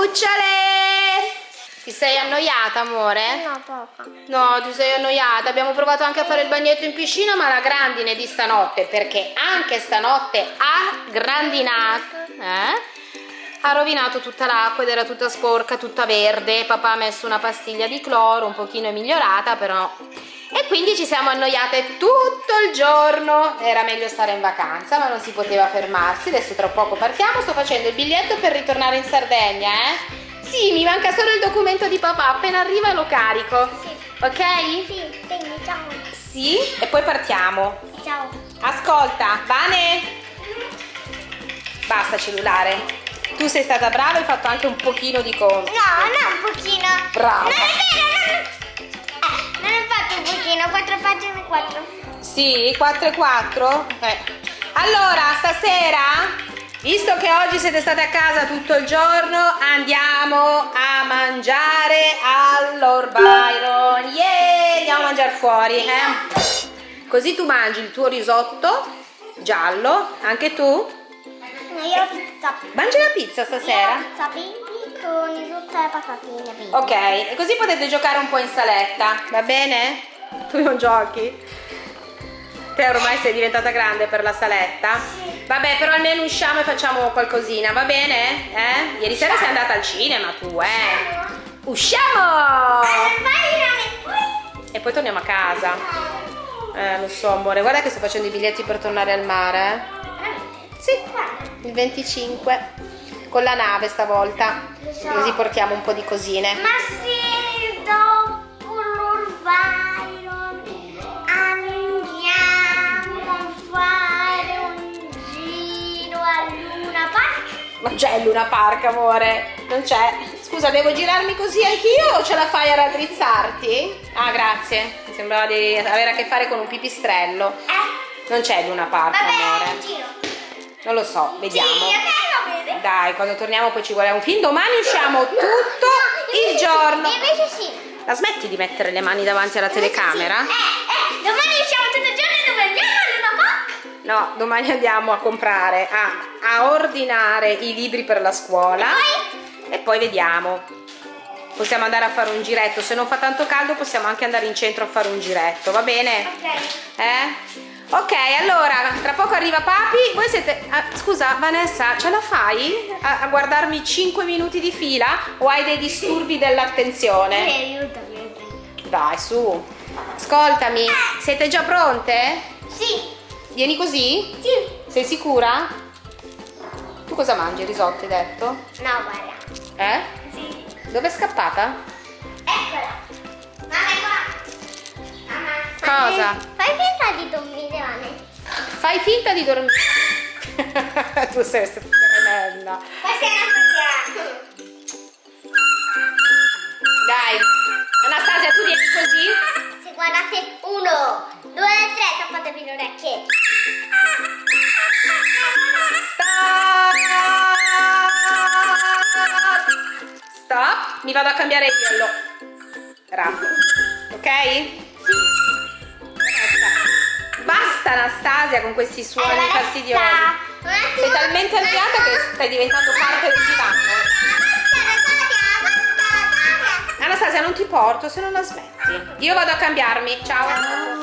Cucciole! Ti sei annoiata, amore? No, poco. No, ti sei annoiata. Abbiamo provato anche a fare il bagnetto in piscina, ma la grandine di stanotte, perché anche stanotte ha grandinato, eh? Ha rovinato tutta l'acqua ed era tutta sporca, tutta verde. Papà ha messo una pastiglia di cloro, un pochino è migliorata, però... Quindi ci siamo annoiate tutto il giorno. Era meglio stare in vacanza, ma non si poteva fermarsi. Adesso tra poco partiamo. Sto facendo il biglietto per ritornare in Sardegna, eh? Sì, mi manca solo il documento di papà. Appena arriva lo carico. Sì. Ok? Sì, quindi ciao. Sì, e poi partiamo. Ciao. Ascolta, Vane. Basta cellulare. Tu sei stata brava e hai fatto anche un pochino di conto. No, non un pochino. Brava. Non è vero, non... Pochino, quattro pagine, quattro. Sì, 4 e 4? Eh. Allora, stasera, visto che oggi siete state a casa tutto il giorno, andiamo a mangiare all'Or Byron. Yeah, andiamo a mangiare fuori, eh? Così tu mangi il tuo risotto giallo, anche tu? No, io la pizza. Mangi la pizza Io stasera? la pizza baby con tutte le patatine baby. Ok, e così potete giocare un po' in saletta, va bene? Tu non giochi? Te ormai sei diventata grande per la saletta? Vabbè, però almeno usciamo e facciamo qualcosina, va bene? Eh? Ieri sera sei andata al cinema tu, eh? Usciamo! E poi torniamo a casa. Eh, lo so, amore, guarda che sto facendo i biglietti per tornare al mare. eh? Sì, il 25. Con la nave stavolta. Così portiamo un po' di cosine. Ma se dopo l'Orvairon Non c'è Luna Park, amore. Non c'è. Scusa, devo girarmi così anch'io o ce la fai a raddrizzarti? Ah, grazie. Mi sembrava di avere a che fare con un pipistrello. Eh, Non c'è Luna Park, vabbè, amore. giro. Non lo so, vediamo. Sì, ok, va bene. Dai, quando torniamo poi ci vuole un film. Domani usciamo tutto il Invece giorno. Sì, invece sì. La smetti di mettere le mani davanti alla telecamera? Eh, eh, domani usciamo tutto il giorno dove andiamo a Luna Park? No, domani andiamo a comprare, a, a ordinare i libri per la scuola. E poi vediamo. Possiamo andare a fare un giretto. Se non fa tanto caldo possiamo anche andare in centro a fare un giretto, va bene? Ok. Eh? Ok, allora, tra poco arriva papi. Voi siete... ah, scusa, Vanessa, ce la fai a, a guardarmi 5 minuti di fila o hai dei disturbi dell'attenzione? Eh, aiutami. Dai, su. Ascoltami, siete già pronte? Sì, Vieni così? sì. Sei sicura? Tu cosa mangi? Risotto hai detto? No, guarda. Eh? Sì. Dove è scappata? Eccola. Mamma, è qua. Mamma. Cosa? Fai, finta di dormire, Vane. Fai finta di dormire. tu sei tremenda. Questa è una cosa. Dai. Anastasia, tu vieni così? Se guardate uno, due, tre, tappatevi le orecchie. Stop! Mi vado a cambiare io. Lo... Bravo. Ok? Basta. Basta Anastasia con questi suoni basta. fastidiosi. Attimo. Sei talmente annoiata che stai diventando parte del divano. Anastasia non ti porto se non la smetti. Io vado a cambiarmi. Ciao.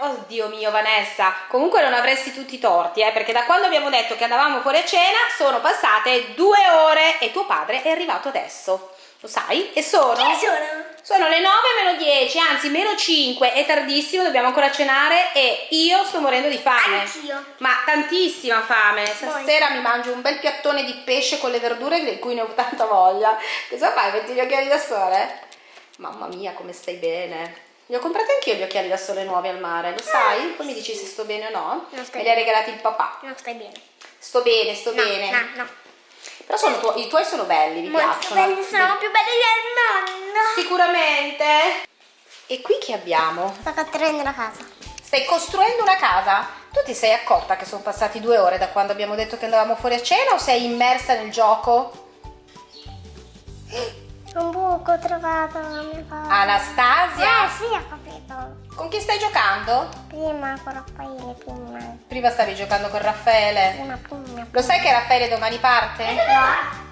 Oddio mio Vanessa, comunque non avresti tutti i torti, eh, perché da quando abbiamo detto che andavamo fuori a cena sono passate due ore e tuo padre è arrivato adesso. Lo sai? E sono? Chi sono? Sono le 9 meno 10, anzi meno 5, è tardissimo, dobbiamo ancora cenare e io sto morendo di fame. Anch'io. Ma tantissima fame. Stasera mi mangio un bel piattone di pesce con le verdure di cui ne ho tanta voglia. Cosa fai? Metti gli occhiali da sole? Mamma mia, come stai bene. Li ho comprati anch'io gli occhiali da sole nuovi al mare, lo sai? Poi mi dici se sto bene o no. Non stai Me li ha regalati il papà. Non stai bene. Sto bene, sto No, bene. no, no. Però sono tuoi- i tuoi sono belli, mi Molto piacciono. belli, sono più belli del nonno. Sicuramente. E qui che abbiamo? Sto costruendo la casa. Stai costruendo una casa? Tu ti sei accorta che sono passati due ore da quando abbiamo detto che andavamo fuori a cena o sei immersa nel gioco? Un buco ho trovato. Anastasia? Eh sì, ho capito. Con chi stai giocando? Prima con Raffaele, prima. Prima stavi giocando con Raffaele. Prima, prima. Lo sai che Raffaele domani parte? No.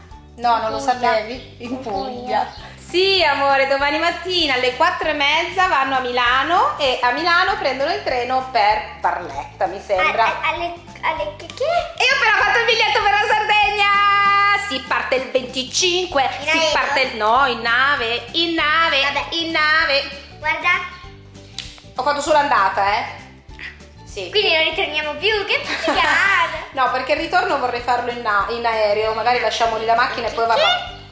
No, non lo sapevi? In In Puglia. Puglia. Sì, amore, domani mattina alle 4 e mezza vanno a Milano e a Milano prendono il treno per Barletta, mi sembra. A- a- alle, alle che? che? E io ho 25, In si parte. No, in nave, in nave, Vabbè. in nave. Guarda, Ho fatto solo andata, eh? Sì. quindi non ritorniamo più, che figata! No, perché il ritorno vorrei farlo in, in aereo, magari lasciamo lì la macchina e poi va...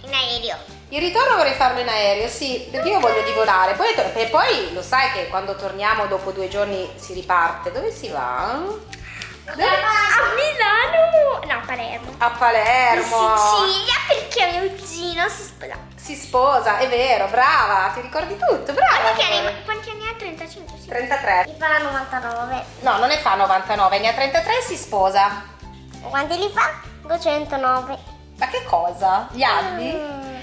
In aereo. Il ritorno vorrei farlo in aereo, sì, perché io voglio di volare. Poi, e poi lo sai che quando torniamo dopo due giorni si riparte. Dove si va? A Milano! No, a Palermo. A Palermo. In Sicilia perché mio cugino si sposa. Si sposa, è vero, brava, ti ricordi tutto, brava. Quanti anni, amore. quanti anni ha? 35, sì. 33. Li fa 99. No, non ne fa 99, ne ha 33 e si sposa. Quanti li fa? 209. Ma che cosa? Gli anni? Mm.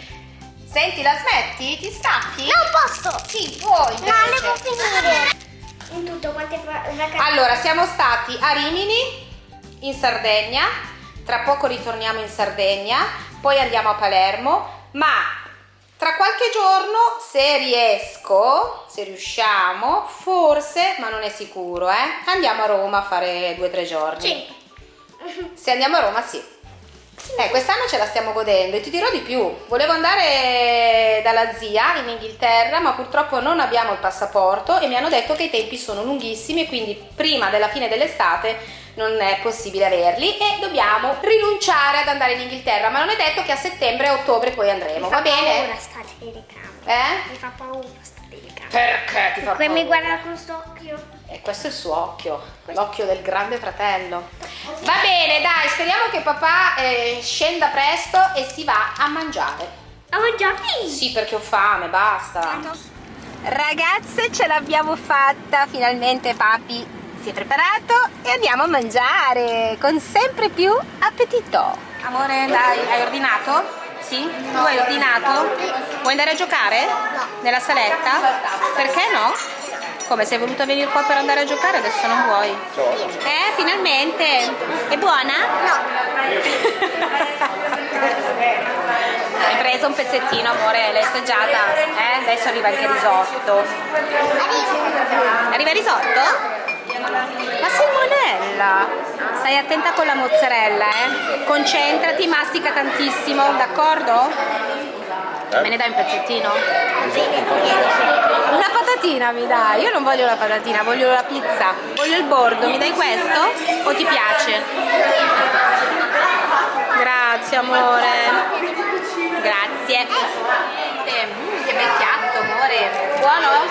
Senti, la smetti? Ti stacchi? Non posso! Sì, puoi. No, le invece. può finire. In tutto quante vacanze? Allora, siamo stati a Rimini, in Sardegna, tra poco ritorniamo in Sardegna, poi andiamo a Palermo, ma tra qualche giorno, se riesco, se riusciamo, forse, ma non è sicuro, eh, andiamo a Roma a fare due o tre giorni. Sì. Se andiamo a Roma, sì. Eh, quest'anno ce la stiamo godendo e ti dirò di più. Volevo andare dalla zia in Inghilterra, ma purtroppo non abbiamo il passaporto e mi hanno detto che i tempi sono lunghissimi e quindi prima della fine dell'estate non è possibile averli e dobbiamo rinunciare ad andare in Inghilterra, ma non è detto che a settembre e ottobre poi andremo, Mi va fa bene? paura sta telecamera. Eh? Mi fa paura sta telecamera. Perché ti fa Come mi paura? guarda con st'occhio. E questo è il suo occhio, l'occhio del grande fratello. Va bene, dai, speriamo che papà eh, scenda presto e si va a mangiare. A mangiare? Sì, perché ho fame, basta. Ragazze, ce l'abbiamo fatta, finalmente papi si è preparato e andiamo a mangiare con sempre più appetito. Amore, dai, hai ordinato? Sì? Tu hai ordinato? Vuoi andare a giocare? No. Nella saletta? Perché no? Come sei voluta venire qua per andare a giocare adesso non vuoi? Eh, finalmente! È buona? Hai preso un pezzettino, amore, l'hai assaggiata? Eh? Adesso arriva anche il risotto. Arriva il risotto? Ma Simonella, stai attenta con la mozzarella, eh? Concentrati, mastica tantissimo, d'accordo? Me ne dai un pezzettino? Una patatina mi dai, io non voglio la patatina, voglio la pizza, voglio il bordo, mi dai questo? O ti piace? Grazie amore, grazie. Mm, che bel piatto amore, buono?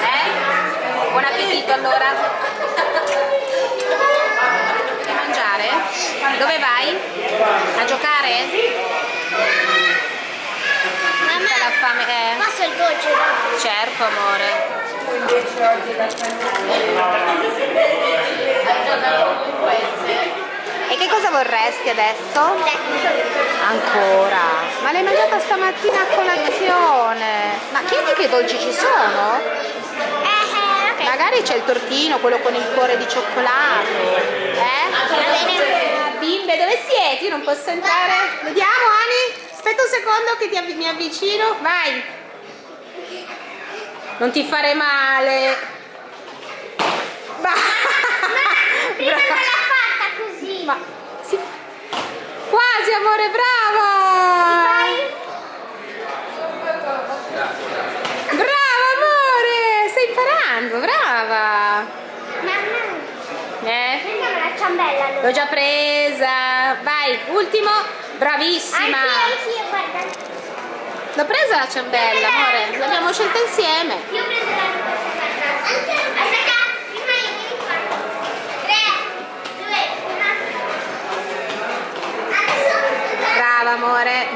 Eh? Buon appetito allora. Vuoi mangiare? Dove vai? A giocare? Tutta la fame, eh. Posso il dolce? Certo, amore. E che cosa vorresti adesso? Ancora? Ma l'hai mangiata stamattina a colazione? Ma chiedi che dolci ci sono? Eh. Magari c'è il tortino, quello con il cuore di cioccolato. Eh? bene. Bimbe, dove siete? Io non posso entrare. Vediamo, Ani. Aspetta un secondo che ti avvi- mi avvicino. Vai. Non ti fare male. Ma... Prima non l'ha fatta così. Ma sì. Quasi amore, brava! Brava amore, stai imparando, brava! Mamma, Eh? prendiamo la ciambella allora. L'ho già presa. Vai, ultimo, bravissima. Anch'io, anch'io, guarda. L'ho presa la ciambella, amore. L'abbiamo scelta insieme. Io la. Tre, due, una. Adesso Brava amore.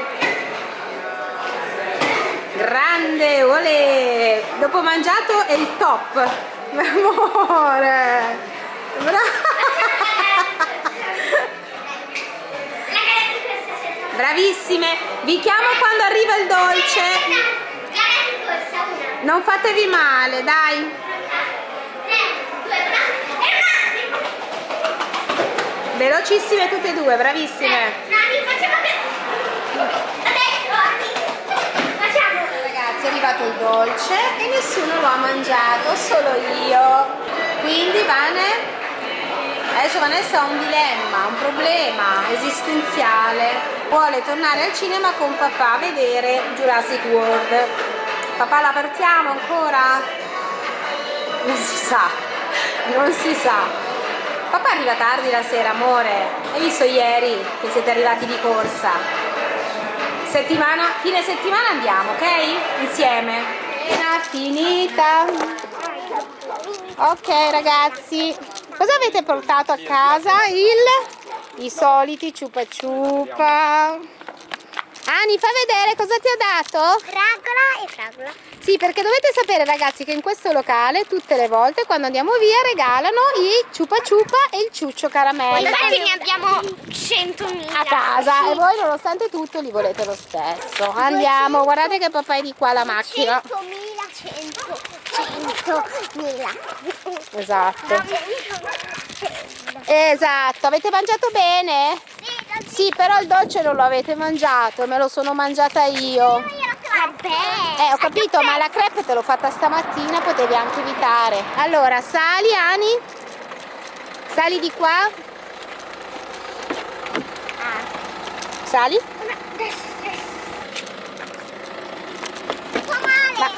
Grande, olè. Dopo mangiato è il top. Amore. Brava. Bravissime. Vi chiamo quando arriva il dolce. Non fatevi male, dai. Velocissime tutte e due, bravissime. Ragazzi, è arrivato il dolce e nessuno lo ha mangiato, solo io. Quindi Vane, adesso Vanessa ha un dilemma, un problema esistenziale. Vuole tornare al cinema con papà a vedere Jurassic World. Papà la partiamo ancora? Non si sa, non si sa. Papà arriva tardi la sera, amore. Hai visto ieri che siete arrivati di corsa? Settimana, fine settimana andiamo, ok? Insieme. Cena finita. Ok ragazzi, cosa avete portato a casa? Il, I soliti ciupa ciupa. Ani, fa vedere cosa ti ho dato? Fragola e fragola. Sì, perché dovete sapere ragazzi che in questo locale tutte le volte quando andiamo via regalano i ciupa ciupa e il ciuccio caramello. Infatti ne abbiamo 100.000. a casa e voi nonostante tutto li volete lo stesso. Andiamo, guardate che papà è di qua la macchina. 100.000, 100, 100.000. Esatto. Esatto, avete mangiato bene? Sì, però il dolce non lo avete mangiato, me lo sono mangiata io. Eh, ho capito, ma la crepe te l'ho fatta stamattina, potevi anche evitare. Allora, sali, Ani. Sali di qua. Sali. Fa male. Ma-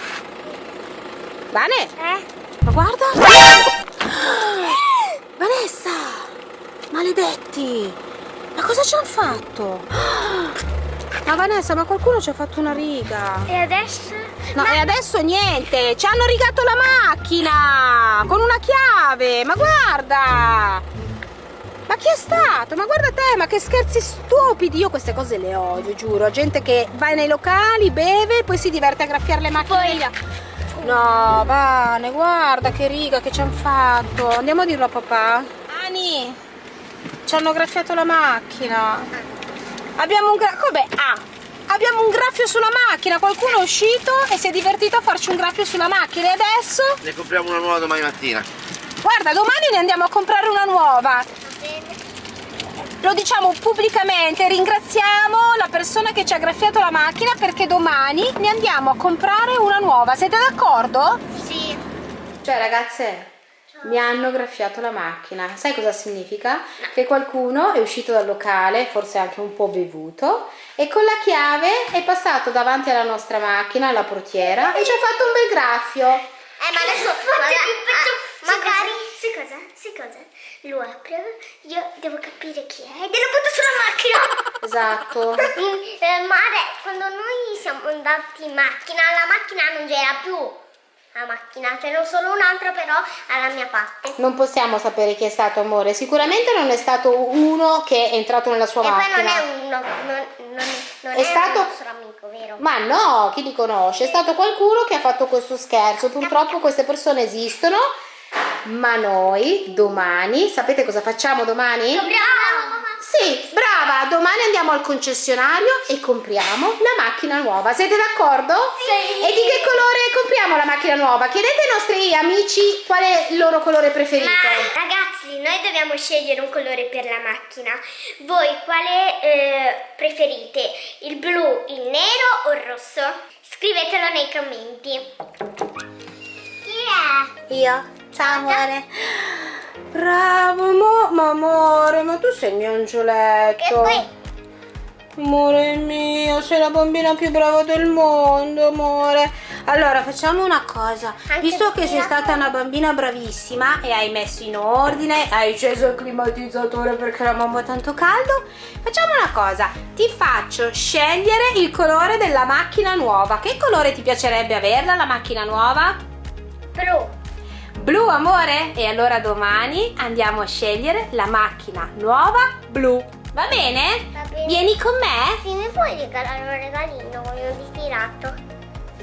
Vane, Eh? ma guarda. Vanessa, maledetti. Ma cosa ci hanno fatto? Ma Vanessa, ma qualcuno ci ha fatto una riga. E adesso? No, e adesso niente, ci hanno rigato la macchina con una chiave, ma guarda! Ma chi è stato? Ma guarda te, ma che scherzi stupidi! Io queste cose le odio, giuro. Gente che va nei locali, beve e poi si diverte a graffiare le macchine. via. No, Vane, guarda che riga che ci hanno fatto. Andiamo a dirlo a papà. Ani, ci hanno graffiato la macchina. Abbiamo un gra- Come? Ah, abbiamo un graffio sulla macchina. Qualcuno è uscito e si è divertito a farci un graffio sulla macchina. E adesso? Ne compriamo una nuova domani mattina. Guarda, domani ne andiamo a comprare una nuova. Lo diciamo pubblicamente, ringraziamo persona che ci ha graffiato la macchina perché domani ne andiamo a comprare una nuova. Siete d'accordo? Sì. Cioè, ragazze, mi hanno graffiato la macchina. Sai cosa significa? Che qualcuno è uscito dal locale, forse anche un po' bevuto, e con la chiave è passato davanti alla nostra macchina, alla portiera, e ci ha fatto un bel graffio. Eh, ma adesso maga- ah, magari. Sai cosa? Sai cosa? Lo apre, io devo capire chi è e lo butto sulla macchina. Esatto. Eh, ma ade- quando noi siamo andati in macchina, la macchina non c'era più. La macchina, ce n'è solo un'altra però alla mia parte. Non possiamo sapere chi è stato, amore. Sicuramente non è stato uno che è entrato nella sua e poi macchina. non è uno, non, non, non È è, stato- un nostro amico, vero? Ma no, chi li conosce? È stato qualcuno che ha fatto questo scherzo. Purtroppo queste persone esistono, ma noi domani, sapete cosa facciamo domani? Bravo! Sì, brava, domani andiamo al concessionario e compriamo la macchina nuova. Siete d'accordo? Sì. E di che colore compriamo la macchina nuova? Chiedete ai nostri amici qual è il loro colore preferito. Ma ragazzi, noi dobbiamo scegliere un colore per la macchina. Voi quale eh, preferite? Il blu, il nero o il rosso? Scrivetelo nei commenti. Chi è? Io. Ciao amore. Bravo, mo- ma amore, ma tu sei il mio angioletto. Amore mio, sei la bambina più brava del mondo, amore. Allora, facciamo una cosa. Anche Visto che sei stata una bambina bravissima e hai messo in ordine, hai acceso il climatizzatore perché la mamma ha tanto caldo, facciamo una cosa. Ti faccio scegliere il colore della macchina nuova. Che colore ti piacerebbe averla, la macchina nuova? blu. Blu, amore? E allora domani andiamo a scegliere la macchina nuova blu. Va bene? Va bene. Vieni con me? Sì, mi puoi regalare un regalino? Voglio ritirato.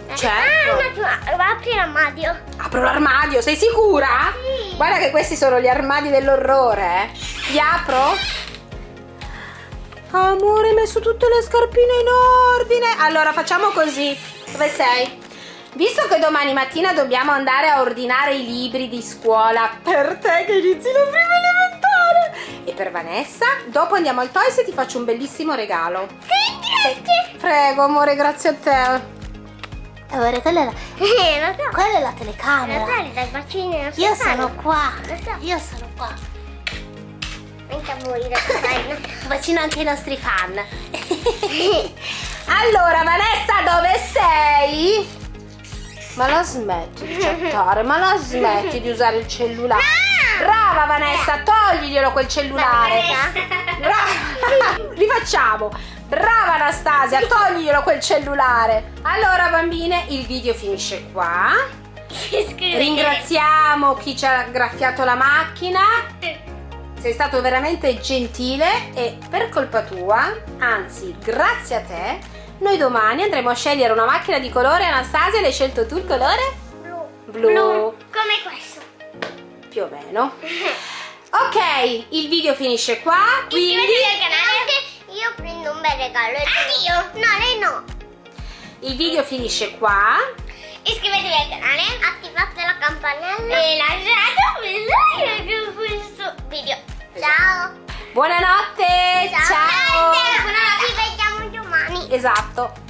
Eh, Certo. Ah, un attimo, va a aprire l'armadio. Apro l'armadio, sei sicura? Sì. Guarda che questi sono gli armadi dell'orrore, eh. Li apro? Amore, hai messo tutte le scarpine in ordine. Allora, facciamo così. Dove sei? Visto che domani mattina dobbiamo andare a ordinare i libri di scuola per te che inizi la prima elementare e per Vanessa, dopo andiamo al Toys e ti faccio un bellissimo regalo. Senti Grazie. Prego, amore, grazie a te. Amore, quella è la, Eh, lo so. quella è la Lo telecamera. non si Io sono qua. Lo so. Io sono qua. Anche a voi, lo sai. Bacino anche i nostri fan. allora, Vanessa, dove sei? Ma la smetti di chattare, ma la smetti di usare il cellulare. Brava Vanessa, togliglielo quel cellulare. Brava. Rifacciamo. Brava Anastasia, togliglielo quel cellulare. Allora, bambine, il video finisce qua. Ringraziamo chi ci ha graffiato la macchina. Sei stato veramente gentile e per colpa tua, anzi grazie a te, noi domani andremo a scegliere una macchina di colore. Anastasia, l'hai scelto tu il colore? Blu. Blu. Come questo. Più o meno. Ok, il video finisce qua, quindi Iscrivetevi al canale. Io prendo un bel regalo. Addio. No, lei no. il video finisce qua. Iscrivetevi al canale, attivate la campanella e lasciate un like su questo video. Ciao. Buonanotte, ciao. Buonanotte. Esatto.